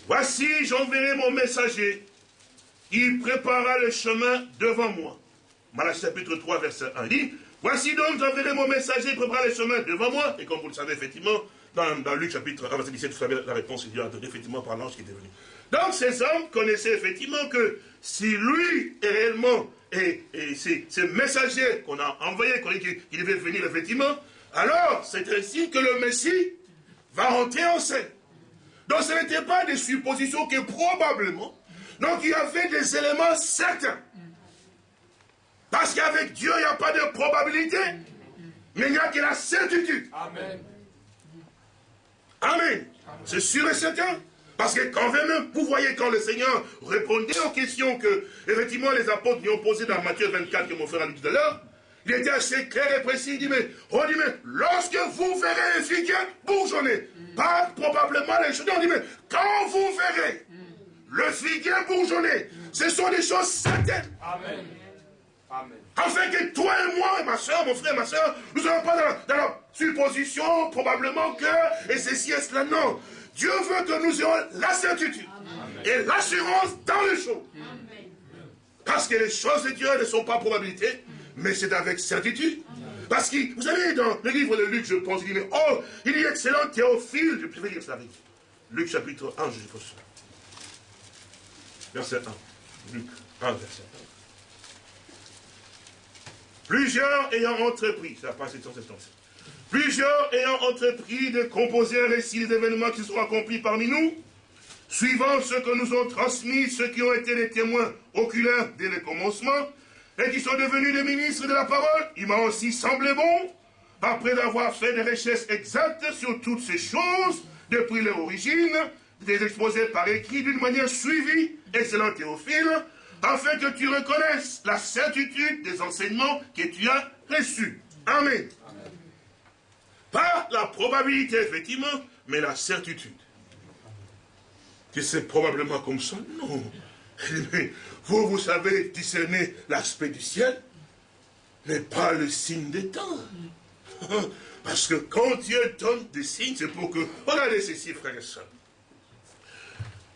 Voici, j'enverrai mon messager, il préparera le chemin devant moi. Malachie chapitre 3, verset 1, il dit, Voici donc, j'enverrai mon messager, il préparera le chemin devant moi. Et comme vous le savez, effectivement, dans, dans Luc chapitre 1, verset 17, vous savez la réponse, il dit, effectivement par l'ange qui est venu. Donc ces hommes connaissaient effectivement que si lui est réellement, et, et ces, messagers qu'on a envoyés, qu'on dit qu'il devait venir effectivement, alors c'est ainsi que le Messie va rentrer en scène. Donc ce n'était pas des suppositions que probablement, donc il y avait des éléments certains. Parce qu'avec Dieu, il n'y a pas de probabilité, mais il n'y a que la certitude. Amen. Amen. C'est sûr et certain. Parce que quand même, vous voyez quand le Seigneur répondait aux questions que, effectivement, les apôtres lui ont posées dans Matthieu 24, que mon frère a dit tout à l'heure, il était assez clair et précis. Il dit, mais, on dit, mais, lorsque vous verrez les figues bourgeonner, pas probablement les choses, on dit, mais, quand vous verrez le figuier bourgeonner, ce sont des choses certaines. Amen. Amen. Afin que toi et moi, et ma soeur, mon frère, ma soeur, nous ne soyons pas dans la, supposition, probablement que, et ceci et cela, non. Dieu veut que nous ayons la certitude et l'assurance dans les choses. Parce que les choses de Dieu ne sont pas probabilités, mais c'est avec certitude. Parce que, vous savez, dans le livre de Luc, je pense, il dit, oh, il dit excellent Théophile, je préfère dire ça avec Luc chapitre 1, je pense. Verset 1. Luc 1, verset 1. Plusieurs ayant entrepris, ça passe dans cette Plusieurs ayant entrepris de composer un récit des événements qui sont accomplis parmi nous, suivant ce que nous ont transmis ceux qui ont été les témoins oculaires dès le commencement, et qui sont devenus des ministres de la parole, il m'a aussi semblé bon, après avoir fait des richesses exactes sur toutes ces choses, depuis leur origine, de les exposer par écrit d'une manière suivie, excellent Théophile, afin que tu reconnaisses la certitude des enseignements que tu as reçus. Amen. Pas la probabilité, effectivement, mais la certitude. Que c'est probablement comme ça Non. Vous, vous savez discerner l'aspect du ciel, mais pas le signe des temps. Parce que quand Dieu donne des signes, c'est pour que... Regardez ceci, frères et sœurs.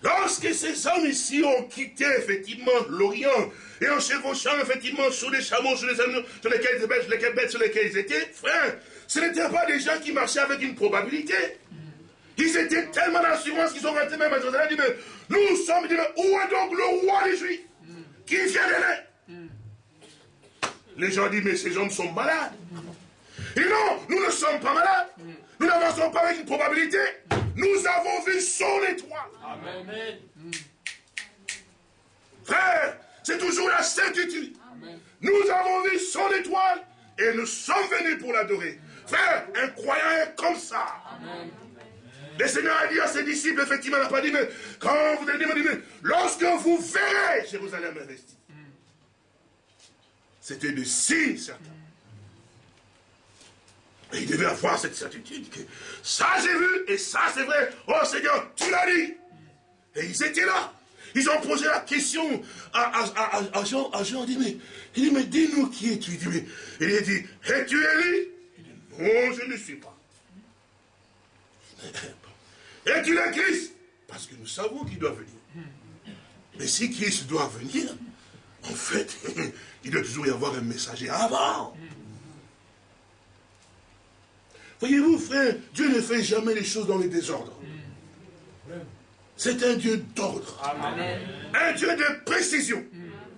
Lorsque ces hommes ici ont quitté effectivement l'Orient et en chevauchant effectivement sur les chameaux, sur les animaux, sur lesquels, les bêtes sur ils étaient, frère, ce n'étaient pas des gens qui marchaient avec une probabilité. Ils étaient tellement d'assurance qu'ils ont resté même à Jérusalem. Mais nous sommes, dit, où est donc le roi des Juifs Qui vient de là? Les gens disent, mais ces hommes sont malades. Et non, nous ne sommes pas malades. Nous n'avançons pas avec une probabilité. Nous avons vu son étoile. Amen. Frère, c'est toujours la certitude. Nous avons vu son étoile et nous sommes venus pour l'adorer. Frère, un croyant est comme ça. Amen. Le Seigneur a dit à ses disciples, effectivement, il n'a pas dit, mais quand vous allez dire, lorsque vous verrez Jérusalem investie. C'était des signes certains. Et il devait avoir cette certitude que ça j'ai vu et ça c'est vrai. Oh Seigneur, tu l'as dit. Et ils étaient là. Ils ont posé la question à, Jean. À Jean dit, mais, il dit, mais dis-nous qui es-tu? Il dit, il a dit, es-tu Élie? Il dit, non, je ne suis pas. Es-tu le Christ? Parce que nous savons qu'il doit venir. Mais si Christ doit venir, en fait, il doit toujours y avoir un messager avant. Voyez-vous, frère, Dieu ne fait jamais les choses dans les désordres. C'est un Dieu d'ordre. Un Dieu de précision.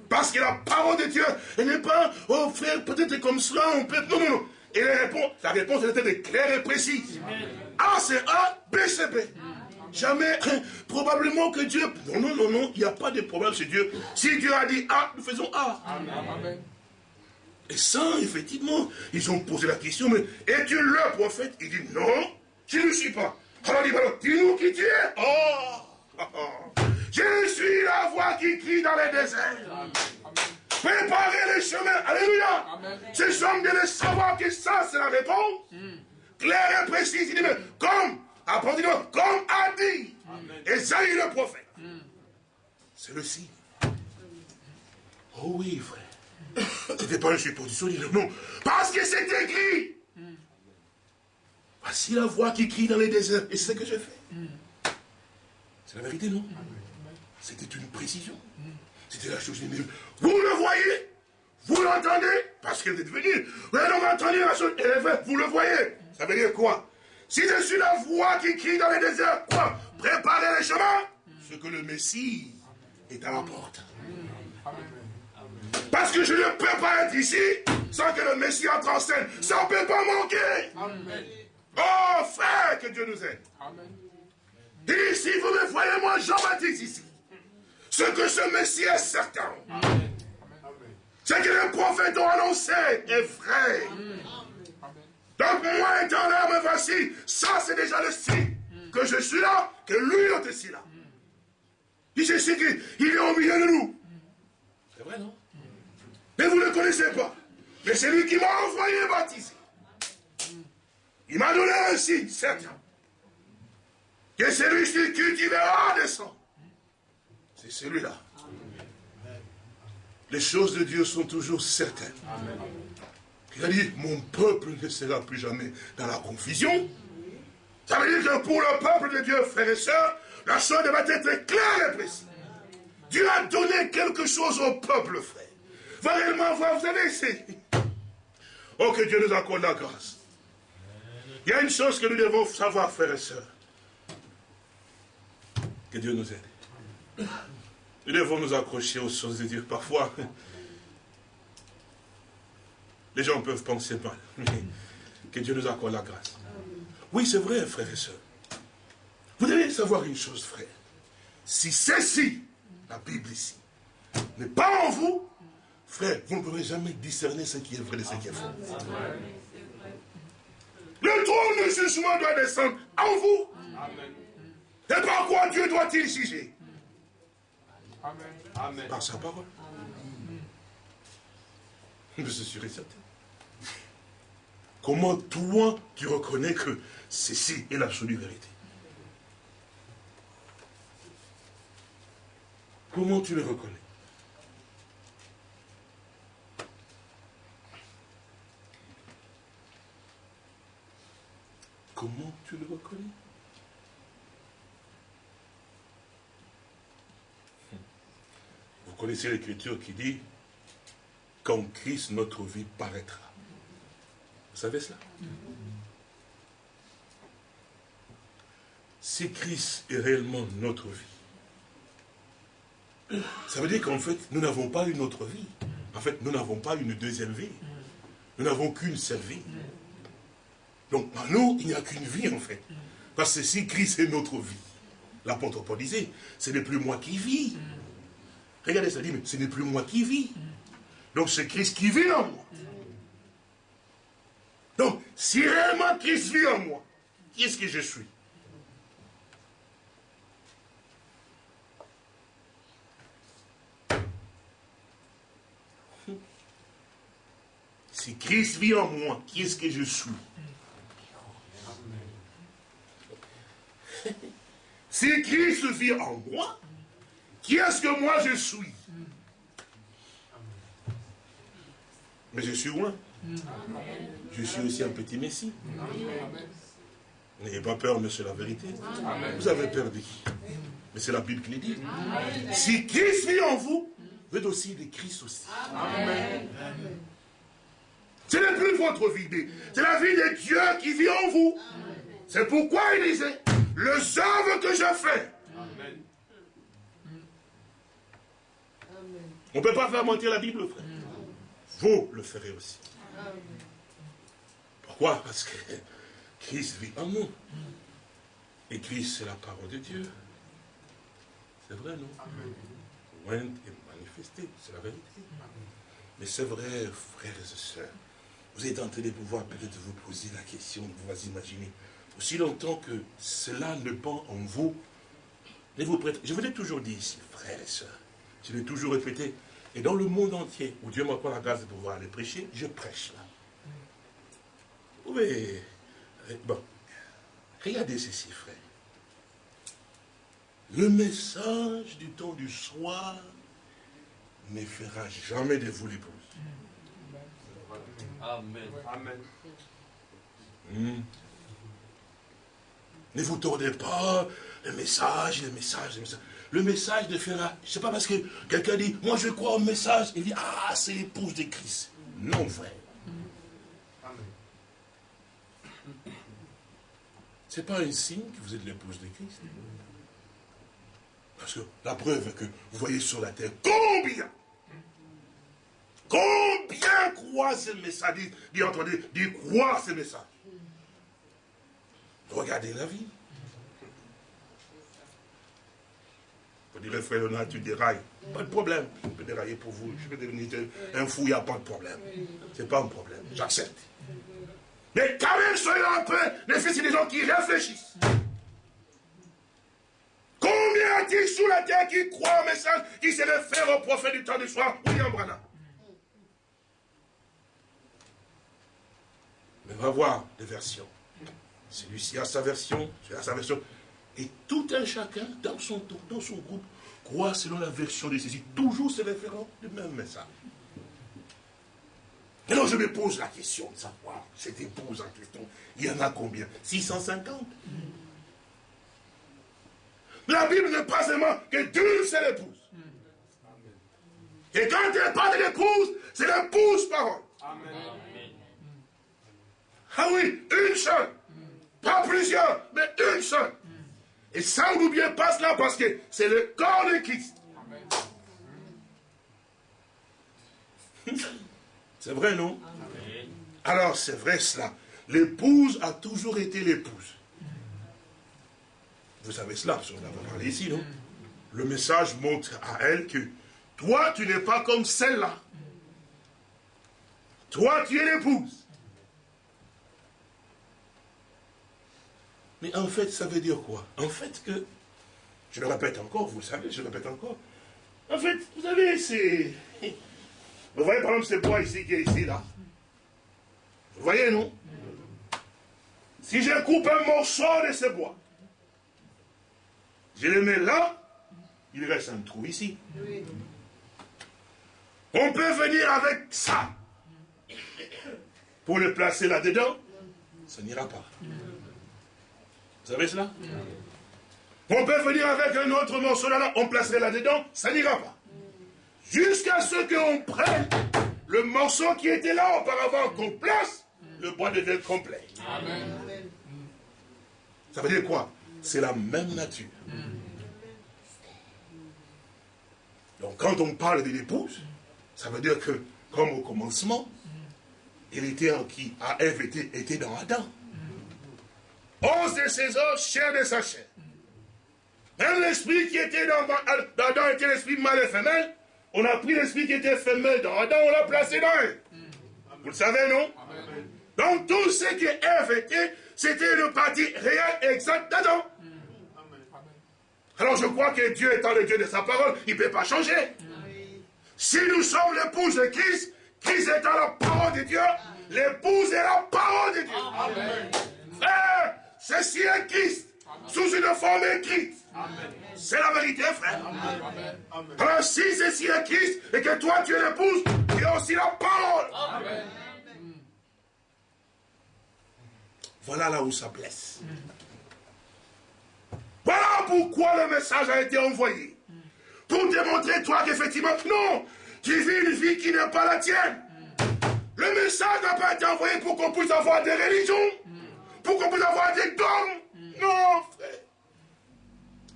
Parce que la parole de Dieu, elle n'est pas, oh frère, peut-être comme cela, on peut. Non, non, non. Et la réponse, la réponse, elle était claire et précise. A, c'est A, B, c'est B. jamais, hein, probablement que Dieu... Non, non, non, non, il n'y a pas de problème chez Dieu. Si Dieu a dit A, nous faisons A. Amen. Et ça, effectivement, ils ont posé la question, mais es-tu le prophète? Il dit non, je ne le suis pas. Alors il dit, dis-nous qui tu es. Oh, Je suis la voix qui crie dans les déserts. Préparez les chemins. Alléluia. Ces hommes devaient savoir que ça, c'est la réponse. Hmm. Claire et précise. Il dit, mais comme, comme a dit Esaïe le prophète. Hmm. C'est le signe. Oh oui, frère. Ce n'était pas une supposition, dit non. Parce que c'est écrit. Voici la voix qui crie dans les déserts. Et c'est ce que j'ai fait. C'est la vérité, non? C'était une précision. C'était la chose. Vous le voyez? Vous l'entendez? Parce que vous êtes venu. Vous avez entendu la chose. Vous le voyez? Ça veut dire quoi? Si je suis la voix qui crie dans les déserts, quoi? Préparez les chemins. Ce que le Messie est à la porte. Parce que je ne peux pas être ici sans que le Messie entre en scène. Ça ne peut pas manquer. Oh frère, que Dieu nous aide. Amen. Et si vous me voyez, moi, Jean-Baptiste ici, ce que ce Messie est certain, ce que les prophètes ont annoncé est vrai. Donc moi étant là, me voici, ça c'est déjà le signe que je suis là, que lui est aussi là. Il sais qu'il est au milieu de nous. C'est vrai, non? Ne connaissez pas. Mais c'est lui qui m'a envoyé baptiser. Il m'a donné un signe certain. Que celui qui cultivera des sang. C'est celui-là. Les choses de Dieu sont toujours certaines. Il a dit, mon peuple ne sera plus jamais dans la confusion. Ça veut dire que pour le peuple de Dieu, frères et sœurs, la chose doit être claire et précise. Dieu a donné quelque chose au peuple, frère va réellement voir, vous savez, c'est... Oh, que Dieu nous accorde la grâce. Il y a une chose que nous devons savoir, frères et sœurs. Que Dieu nous aide. Nous devons nous accrocher aux choses de Dieu. Parfois, les gens peuvent penser mal. Que Dieu nous accorde la grâce. Oui, c'est vrai, frères et sœurs. Vous devez savoir une chose, frère. Si ceci, la Bible ici, n'est pas en vous, Frère, vous ne pourrez jamais discerner ce qui est vrai de ce qui est faux. Le trône de jugement doit descendre en vous. Et par quoi Dieu doit-il juger? Amen. Par sa parole. Je suis sûr et certain. Comment toi, tu reconnais que ceci est l'absolue vérité? Comment tu le reconnais? Comment tu le reconnais? Vous connaissez l'écriture qui dit quand Christ notre vie paraîtra. Vous savez cela? Si Christ est réellement notre vie, ça veut dire qu'en fait, nous n'avons pas une autre vie. En fait, nous n'avons pas une deuxième vie. Nous n'avons qu'une seule vie. Donc, en nous, il n'y a qu'une vie, en fait. Parce que si Christ est notre vie, l'apôtre Paul disait, ce n'est plus moi qui vis. Regardez, ça dit, mais ce n'est plus moi qui vis. Donc, c'est Christ qui vit en moi. Donc, si réellement Christ vit en moi, qui est-ce que je suis? Si Christ vit en moi, qui est-ce que je suis? Si Christ vit en moi, qui est-ce que moi je suis? Mais je suis loin. Je suis aussi un petit Messie. N'ayez pas peur, mais c'est la vérité. Vous avez peur de qui? Mais c'est la Bible qui dit. Si Christ vit en vous, vous êtes aussi des Christ aussi. Ce n'est plus votre vie, c'est la vie de Dieu qui vit en vous. C'est pourquoi il disait, le œuvres que je fais. On ne peut pas faire mentir la Bible, frère. Vous le ferez aussi. Pourquoi? Parce que Christ vit en nous. Et Christ, c'est la parole de Dieu. C'est vrai, non? Amen. et manifesté, c'est la vérité. Mais c'est vrai, frères et sœurs, vous êtes en train de pouvoir peut-être vous poser la question, vous vous imaginez, aussi longtemps que cela ne pend en vous, ne vous prêtez. Je vous l'ai toujours dit ici, frères et sœurs, je l'ai toujours répété, et dans le monde entier, où Dieu m'accorde la grâce de pouvoir aller prêcher, je prêche là. Vous pouvez... Bon, regardez ceci, frère. Le message du temps du soir ne fera jamais de vous l'épouse. Amen. Amen. Hmm. Ne vous tournez pas, le message, le message, le message. Le message je ne sais pas parce que quelqu'un dit, moi je crois au message, il dit, ah, c'est l'épouse de Christ. Non, frère. Ce n'est pas un signe que vous êtes l'épouse de Christ. Parce que la preuve que vous voyez sur la terre, combien Combien croient ce message Dit, entendez, dit croire ce message. Regardez la vie. Vous direz, frère Léonard, tu dérailles. Pas de problème. Je peux dérailler pour vous. Je peux devenir un fou, il n'y a pas de problème. Ce n'est pas un problème. J'accepte. Mais quand même, soyez un peu les fils des gens qui réfléchissent. Combien a-t-il sous la terre qui croient au message qui se réfère au prophète du temps du soir, William Branham Mais va voir des versions. Celui-ci a sa version, celui a sa version. Et tout un chacun, dans son tour, dans son groupe, croit selon la version de ceci. Toujours se référant du même message. Alors je me pose la question de savoir, cette épouse en question, il y en a combien? 650 La Bible ne parle seulement que d'une seule épouse. Et quand elle parle de l'épouse, c'est l'épouse parole. Ah oui, une seule. Pas plusieurs, mais une seule. Et ça, n'oubliez pas cela parce que c'est le corps de Christ. C'est vrai, non? Alors, c'est vrai cela. L'épouse a toujours été l'épouse. Vous savez cela, parce qu'on a parlé ici, non? Le message montre à elle que toi, tu n'es pas comme celle-là. Toi, tu es l'épouse. Mais en fait, ça veut dire quoi? En fait que, je le répète encore, vous le savez, je le répète encore. En fait, vous savez, c'est... Vous voyez par exemple ce bois ici qui est ici, là Vous voyez, non? Si je coupe un morceau de ce bois, je le mets là, il reste un trou ici. On peut venir avec ça pour le placer là-dedans, ça n'ira pas. Vous savez cela On peut venir avec un autre morceau là, on placerait là-dedans, ça n'ira pas. Jusqu'à ce qu'on prenne le morceau qui était là auparavant, qu'on place, le bois devient complet. Ça veut dire quoi? C'est la même nature. Donc quand on parle de l'épouse, ça veut dire que, comme au commencement, il était en qui, à Ève était, était dans Adam. Os de ses os, chair de sa chair. Même l'esprit qui était dans, Adam était l'esprit mâle et femelle. On a pris l'esprit qui était femelle dans Adam, on l'a placé dans elle. Vous le savez, non? Donc tout ce qui Ève était, c'était le parti réel exact d'Adam. Alors je crois que Dieu étant le Dieu de sa parole, il ne peut pas changer. Si nous sommes l'épouse de Christ, Christ étant la parole de Dieu, l'épouse est la parole de Dieu. Amen. Frère, Ceci est Christ, sous une forme écrite. C'est la vérité, frère. Alors si ceci est Christ et que toi tu es l'épouse, tu es aussi la parole. Voilà là où ça blesse. Voilà pourquoi le message a été envoyé. Pour démontrer, toi, qu'effectivement, non, tu vis une vie qui n'est pas la tienne. Le message n'a pas été envoyé pour qu'on puisse avoir des religions pour qu'on puisse avoir des dons. Non, frère.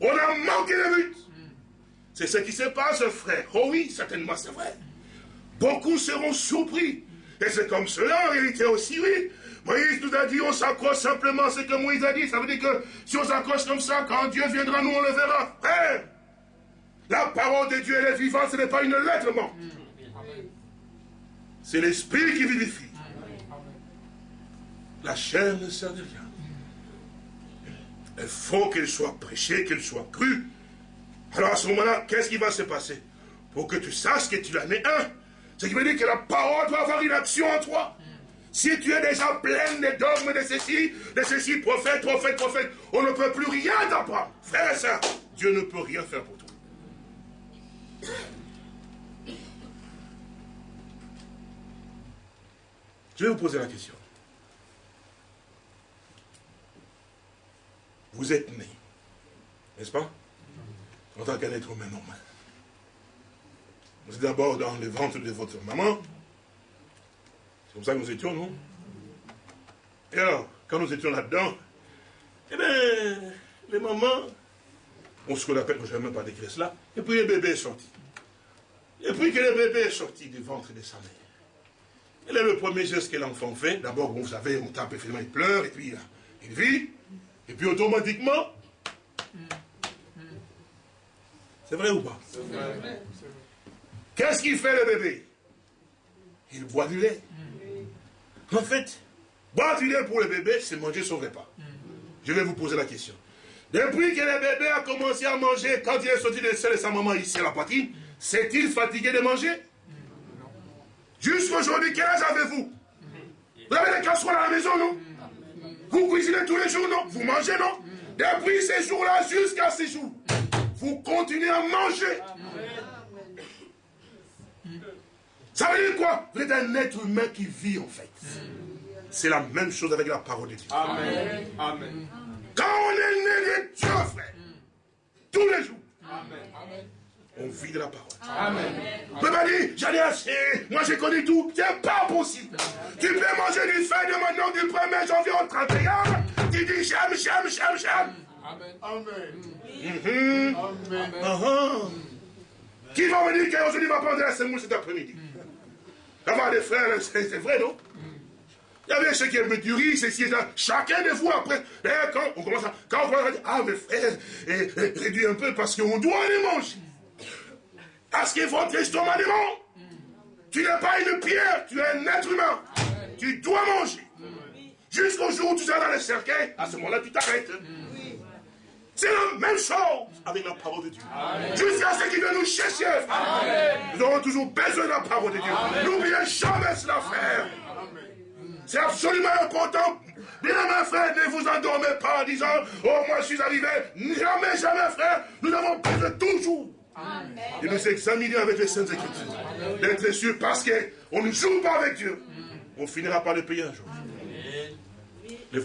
On a manqué de but. C'est ce qui se passe, frère. Oh oui, certainement, c'est vrai. Beaucoup seront surpris. Et c'est comme cela, en réalité aussi, oui. Moïse nous a dit, on s'accroche simplement à ce que Moïse a dit. Ça veut dire que si on s'accroche comme ça, quand Dieu viendra, nous on le verra. Frère, la parole de Dieu, elle est vivante, ce n'est pas une lettre morte. C'est l'esprit qui vivifie. La chair ne sert de rien. Il faut qu'elle soit prêchée, qu'elle soit crue. Alors à ce moment-là, qu'est-ce qui va se passer? Pour que tu saches que tu en es un. Ce qui veut dire que la parole doit avoir une action en toi. Si tu es déjà plein de dogmes de ceci, de ceci, prophète, prophète, prophète, on ne peut plus rien t'apprendre. Frère et soeur, Dieu ne peut rien faire pour toi. Je vais vous poser la question. Vous êtes né, n'est-ce pas? En tant qu'un humain normal. Vous êtes d'abord dans le ventre de votre maman. C'est comme ça que nous étions, non? Et alors, quand nous étions là-dedans, eh bien, les mamans, on se appelle, je ne vais même pas décrire cela, et puis le bébé est sorti. Et puis que le bébé est sorti du ventre de sa mère. Quel est le premier geste que l'enfant fait D'abord, vous savez, on tape, finalement, il pleure, et puis il vit, et puis automatiquement, c'est vrai ou pas? Qu'est-ce qu'il fait le bébé? Il boit du lait. En fait, boire du lait pour le bébé, c'est manger son repas. Je vais vous poser la question. Depuis que le bébé a commencé à manger, quand il est sorti de sa maman ici à la poitrine, s'est-il fatigué de manger? Jusqu'aujourd'hui, quel âge avez-vous? Vous avez des casseroles à la maison, non? Vous cuisinez tous les jours, non Vous mangez, non Depuis ces jours-là jusqu'à ces jours, vous continuez à manger. Ça veut dire quoi Vous êtes un être humain qui vit, en fait. C'est la même chose avec la parole de Dieu. Amen. Amen. Quand on est né de Dieu, frère, tous les jours, Amen on vit de la parole. Amen. ne peux pas dire, j'en ai assez, moi j'ai connu tout. C'est pas possible. Tu peux manger du feu de maintenant du 1er janvier au 31. Tu dis j'aime, j'aime, j'aime, j'aime. Amen. Amen. Amen. Uh-huh. Qui va me dire qu'aujourd'hui va prendre la semoule cet après-midi? Avoir des frères, c'est vrai, non? Il y avait ceux qui aimaient du riz, ceci et ça. Chacun de vous, après, quand on commence à, quand on commence à dire, ah, mes frères, réduis un peu parce qu'on doit les manger. Parce que votre estomac est Tu n'es pas une pierre, tu es un être humain. Tu dois manger. Jusqu'au jour où tu seras dans le cercueil, à ce moment-là, tu t'arrêtes. C'est la même chose avec la parole de Dieu. Jusqu'à ce qu'il vienne nous chercher. Nous aurons toujours besoin de la parole de Dieu. N'oubliez jamais cela, frère. C'est absolument important. Bien mes frère, ne vous endormez pas en disant, oh, moi je suis arrivé. Jamais, jamais, frère. Nous avons besoin toujours et nous examiner avec les Saintes Écritures. D'être sûr parce qu'on ne joue pas avec Dieu. On finira par le payer un jour. Les